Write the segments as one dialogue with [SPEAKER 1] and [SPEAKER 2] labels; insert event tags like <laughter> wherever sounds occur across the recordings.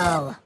[SPEAKER 1] kill!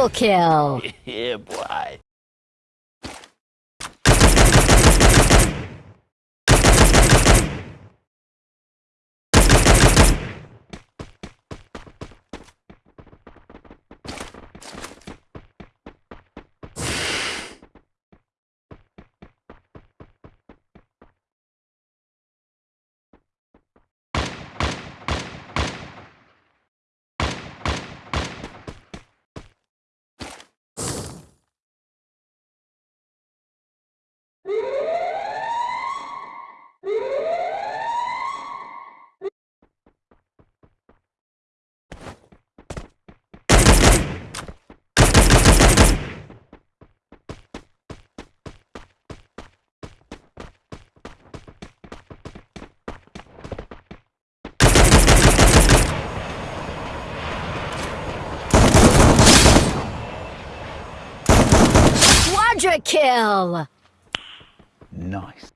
[SPEAKER 1] Triple kill! <laughs>
[SPEAKER 2] yeah, boy.
[SPEAKER 1] Kill!
[SPEAKER 2] Nice.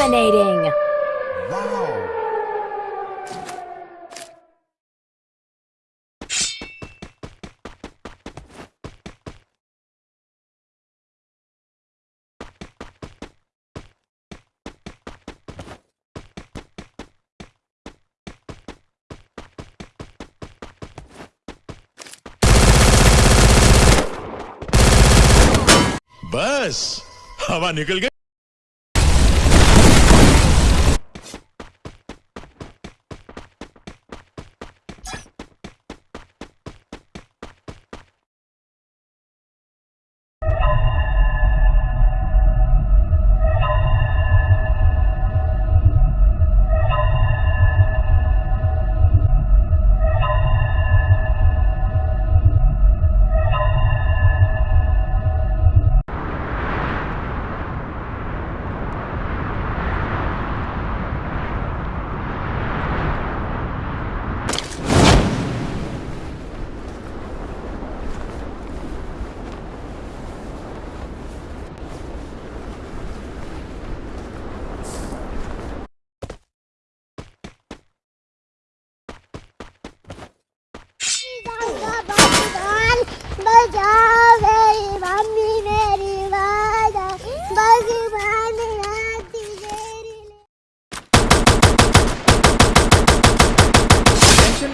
[SPEAKER 1] Dominating!
[SPEAKER 3] Wow.
[SPEAKER 4] बस हवा निकल गई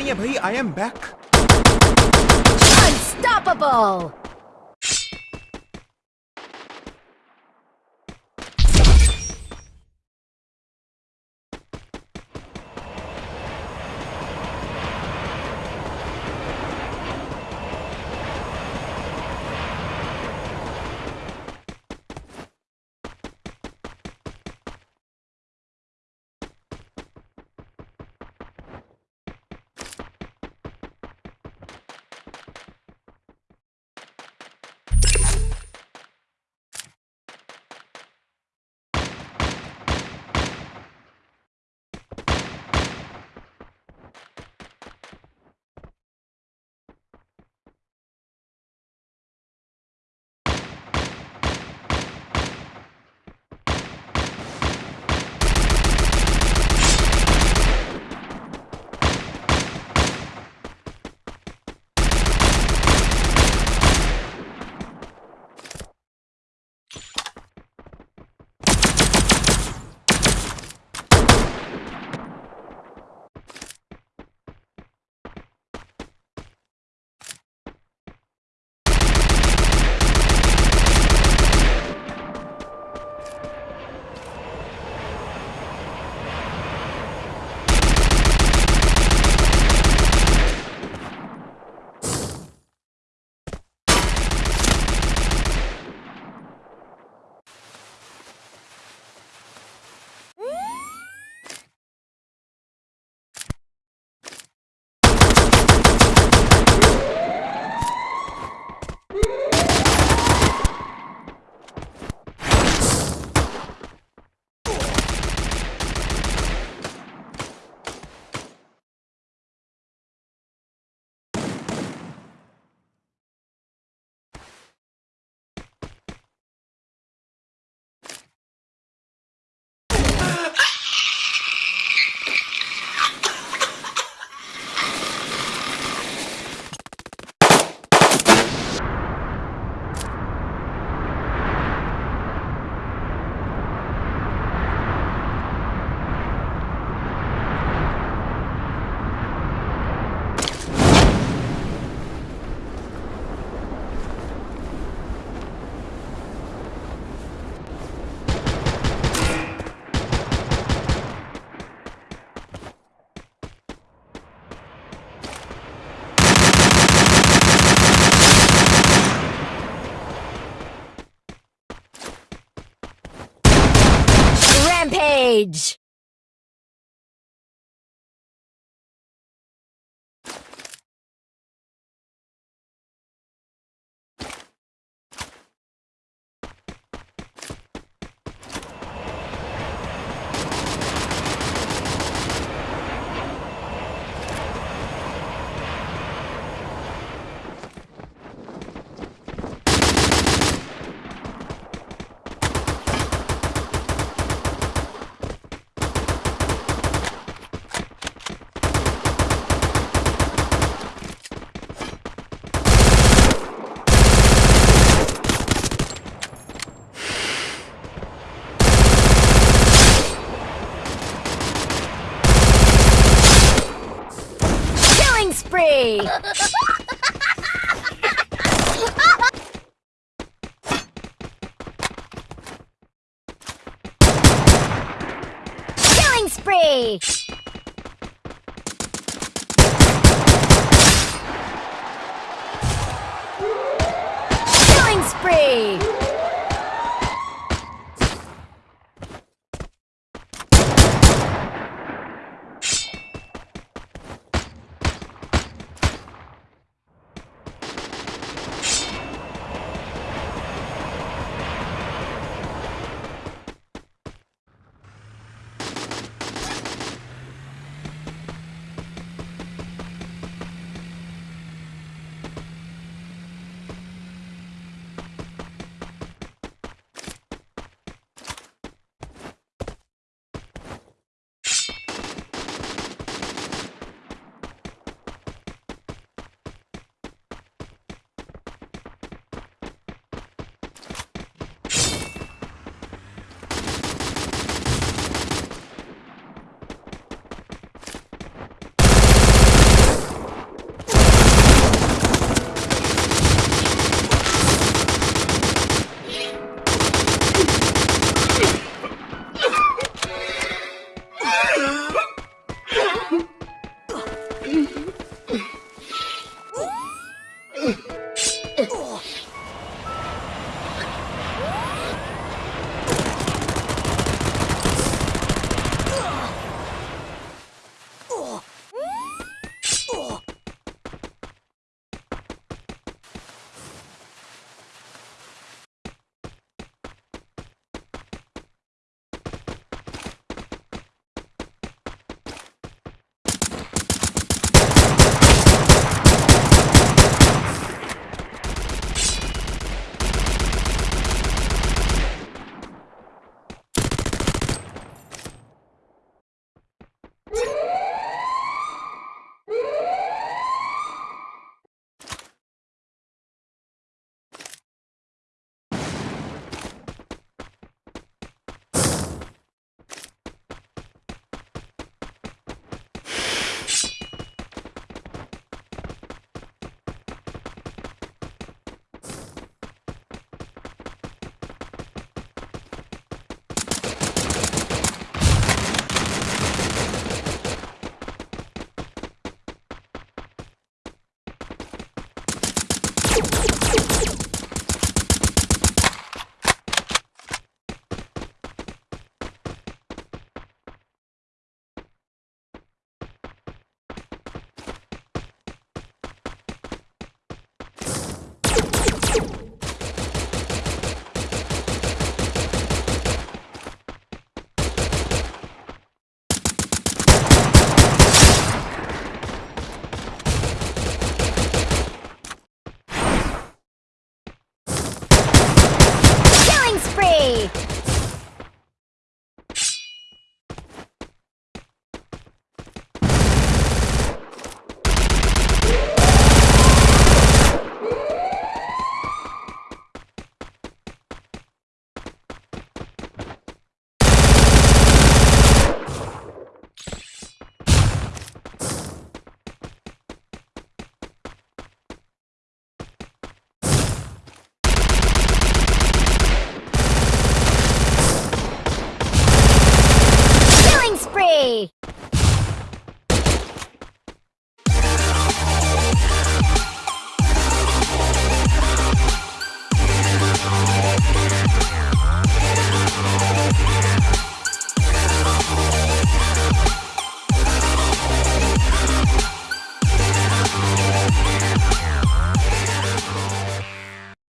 [SPEAKER 3] है भाई I am back
[SPEAKER 1] Unstoppable! Rampage! Killing spree! Killing spree!